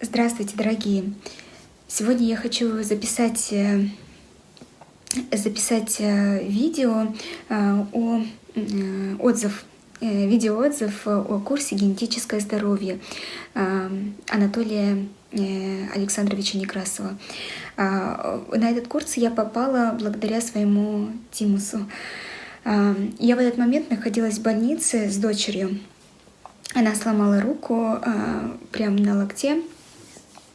Здравствуйте, дорогие! Сегодня я хочу записать, э, записать э, видео э, о отзыв, видеоотзыв о курсе «Генетическое здоровье» Анатолия Александровича Некрасова. На этот курс я попала благодаря своему Тимусу. Я в этот момент находилась в больнице с дочерью. Она сломала руку прямо на локте,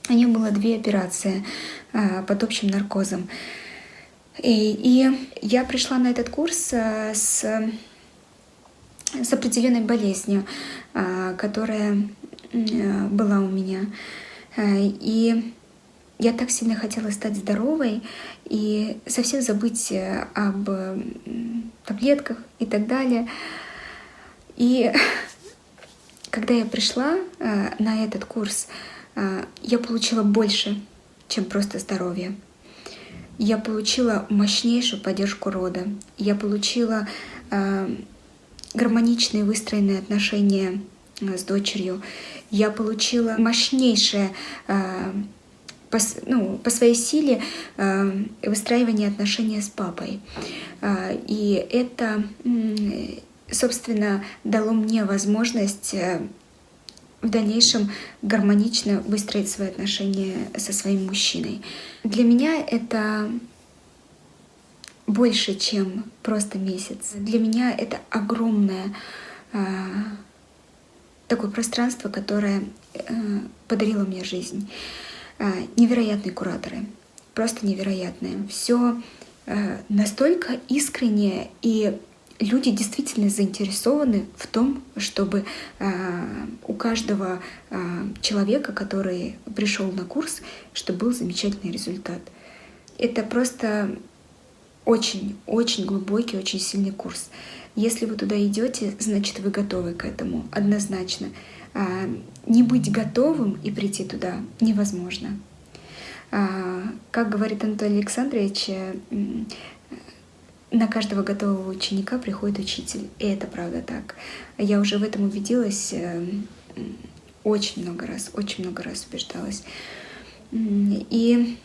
у нее было две операции а, под общим наркозом. И, и я пришла на этот курс а, с, с определенной болезнью, а, которая была у меня. И я так сильно хотела стать здоровой и совсем забыть об таблетках и так далее. И когда я пришла на этот курс, я получила больше, чем просто здоровье. Я получила мощнейшую поддержку рода. Я получила э, гармоничные выстроенные отношения э, с дочерью. Я получила мощнейшее по, ну, по своей силе э, выстраивание отношения с папой. Э, и это, собственно, дало мне возможность э, в дальнейшем гармонично выстроить свои отношения со своим мужчиной. Для меня это больше, чем просто месяц. Для меня это огромное э, такое пространство, которое э, подарило мне жизнь. Э, невероятные кураторы, просто невероятные. Все э, настолько искреннее и люди действительно заинтересованы в том, чтобы э, у каждого э, человека, который пришел на курс, чтобы был замечательный результат. Это просто очень-очень глубокий, очень сильный курс. Если вы туда идете, значит вы готовы к этому, однозначно. А, не быть готовым и прийти туда невозможно. А, как говорит Анатолий Александрович, на каждого готового ученика приходит учитель. И это правда так. Я уже в этом убедилась э, очень много раз, очень много раз убеждалась. И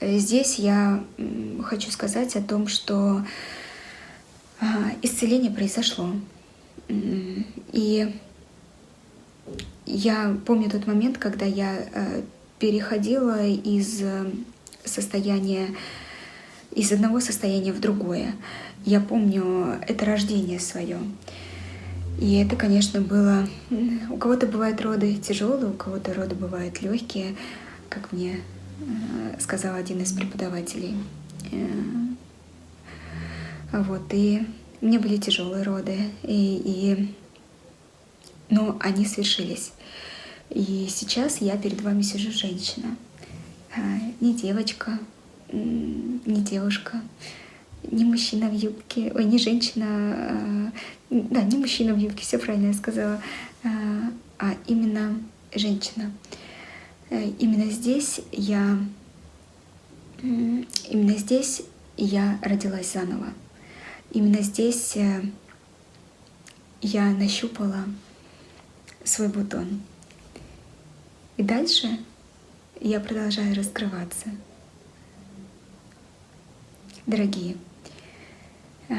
здесь я хочу сказать о том, что а, исцеление произошло. И я помню тот момент, когда я э, переходила из э, состояния из одного состояния в другое. Я помню это рождение свое. И это, конечно, было... У кого-то бывают роды тяжелые, у кого-то роды бывают легкие, как мне э, сказал один из преподавателей. Э, вот, и мне были тяжелые роды, и, и... но они свершились. И сейчас я перед вами сижу женщина, э, не девочка, не девушка, не мужчина в юбке, ой, не женщина, а, да, не мужчина в юбке, все правильно я сказала, а, а именно женщина. Э, именно здесь я, именно здесь я родилась заново. Именно здесь э, я нащупала свой бутон. И дальше я продолжаю раскрываться дорогие, а,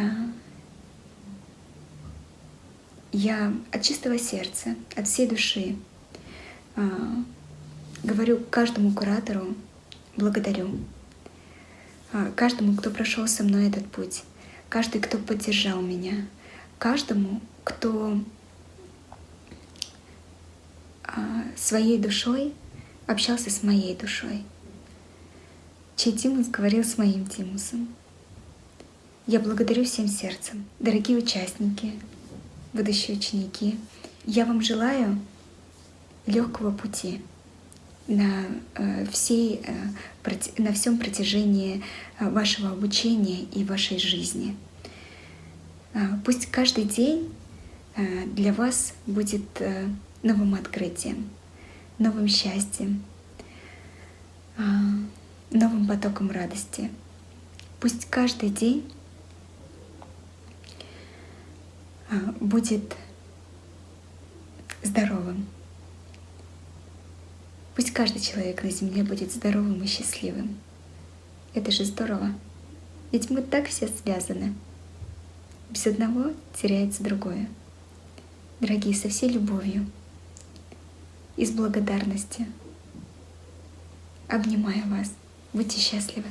я от чистого сердца, от всей души а, говорю каждому куратору благодарю, а, каждому, кто прошел со мной этот путь, каждый, кто поддержал меня, каждому, кто своей душой общался с моей душой чей Тимус говорил с моим Тимусом. Я благодарю всем сердцем, дорогие участники, будущие ученики. Я вам желаю легкого пути на, э, всей, э, на всем протяжении э, вашего обучения и вашей жизни. Пусть каждый день для вас будет новым открытием, новым счастьем, новым потоком радости. Пусть каждый день а, будет здоровым. Пусть каждый человек на Земле будет здоровым и счастливым. Это же здорово. Ведь мы так все связаны. Без одного теряется другое. Дорогие, со всей любовью и с благодарностью. Обнимаю вас. Будьте счастливы.